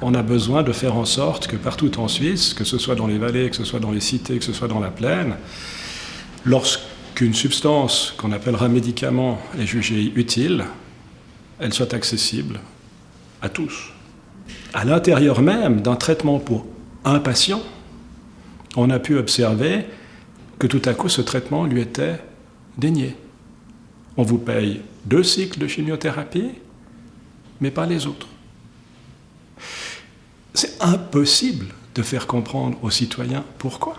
On a besoin de faire en sorte que partout en Suisse, que ce soit dans les vallées, que ce soit dans les cités, que ce soit dans la plaine, lorsqu'une substance qu'on appellera médicament est jugée utile, elle soit accessible à tous. À l'intérieur même d'un traitement pour un patient, on a pu observer que tout à coup ce traitement lui était dénié. On vous paye deux cycles de chimiothérapie, mais pas les autres. C'est impossible de faire comprendre aux citoyens pourquoi.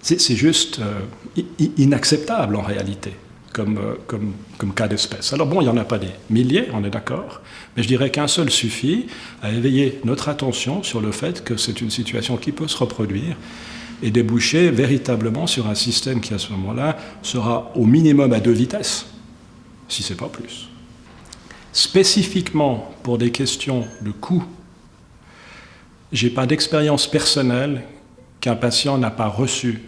C'est juste euh, inacceptable en réalité comme, euh, comme, comme cas d'espèce. Alors bon, il n'y en a pas des milliers, on est d'accord, mais je dirais qu'un seul suffit à éveiller notre attention sur le fait que c'est une situation qui peut se reproduire et déboucher véritablement sur un système qui à ce moment-là sera au minimum à deux vitesses, si ce n'est pas plus. Spécifiquement pour des questions de coût, j'ai pas d'expérience personnelle qu'un patient n'a pas reçu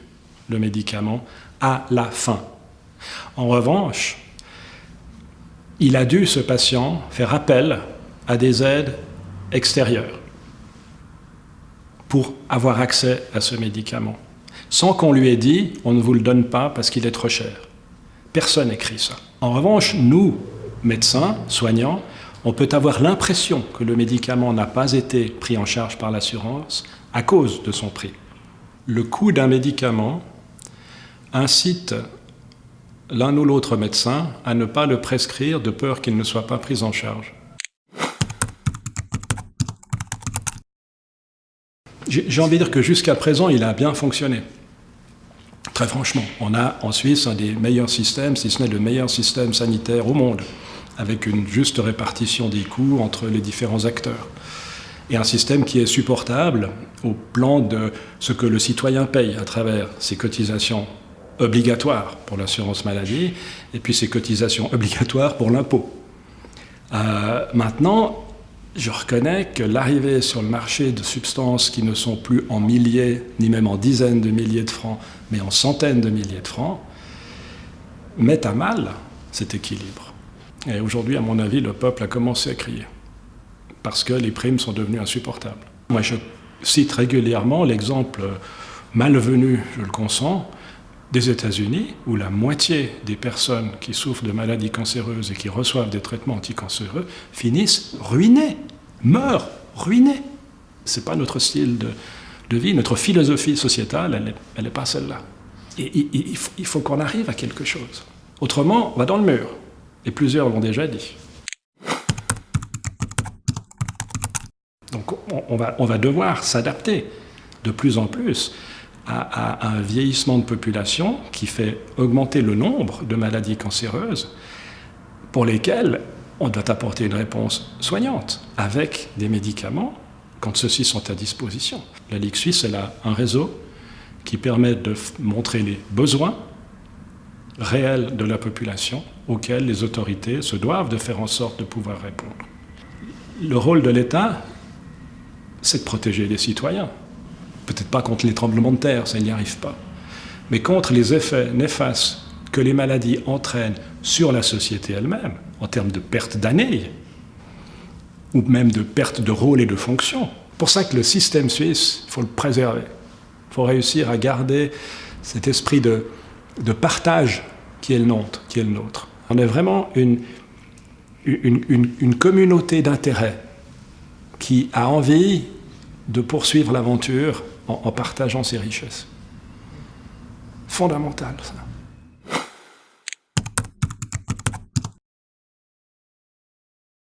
le médicament à la fin. En revanche, il a dû, ce patient, faire appel à des aides extérieures pour avoir accès à ce médicament, sans qu'on lui ait dit « on ne vous le donne pas parce qu'il est trop cher ». Personne n'écrit ça. En revanche, nous, médecins, soignants, on peut avoir l'impression que le médicament n'a pas été pris en charge par l'assurance à cause de son prix. Le coût d'un médicament incite l'un ou l'autre médecin à ne pas le prescrire de peur qu'il ne soit pas pris en charge. J'ai envie de dire que jusqu'à présent, il a bien fonctionné. Très franchement, on a en Suisse un des meilleurs systèmes, si ce n'est le meilleur système sanitaire au monde, avec une juste répartition des coûts entre les différents acteurs. Et un système qui est supportable au plan de ce que le citoyen paye à travers ses cotisations obligatoires pour l'assurance maladie et puis ses cotisations obligatoires pour l'impôt. Euh, maintenant, je reconnais que l'arrivée sur le marché de substances qui ne sont plus en milliers, ni même en dizaines de milliers de francs, mais en centaines de milliers de francs, met à mal cet équilibre. Et aujourd'hui, à mon avis, le peuple a commencé à crier, parce que les primes sont devenues insupportables. Moi, je cite régulièrement l'exemple malvenu, je le consens, des États-Unis, où la moitié des personnes qui souffrent de maladies cancéreuses et qui reçoivent des traitements anticancéreux finissent ruinées, meurent ruinées. Ce n'est pas notre style de, vie, notre philosophie sociétale, elle n'est pas celle-là. Et, il faut, qu'on arrive à quelque chose. Autrement, on va dans le mur. Et plusieurs l'ont déjà dit. Donc on va, on va devoir s'adapter de plus en plus à, un vieillissement de population qui fait augmenter le nombre de maladies cancéreuses pour lesquelles on doit apporter une réponse soignante avec des médicaments quand ceux-ci sont à disposition. La Ligue suisse, elle a un réseau qui permet de montrer les besoins réels de la population auxquels les autorités se doivent de faire en sorte de pouvoir répondre. Le rôle de l'État, c'est de protéger les citoyens. Peut-être pas contre les tremblements de terre, ça n'y arrive pas. Mais contre les effets néfastes que les maladies entraînent sur la société elle-même, en termes de perte d'années, ou même de perte de rôle et de fonction. Pour ça que le système suisse, il faut le préserver. Il faut réussir à garder cet esprit de, partage. Qui est le nôtre. On est vraiment une, communauté d'intérêt qui a envie de poursuivre l'aventure en, partageant ses richesses. Fondamental, ça.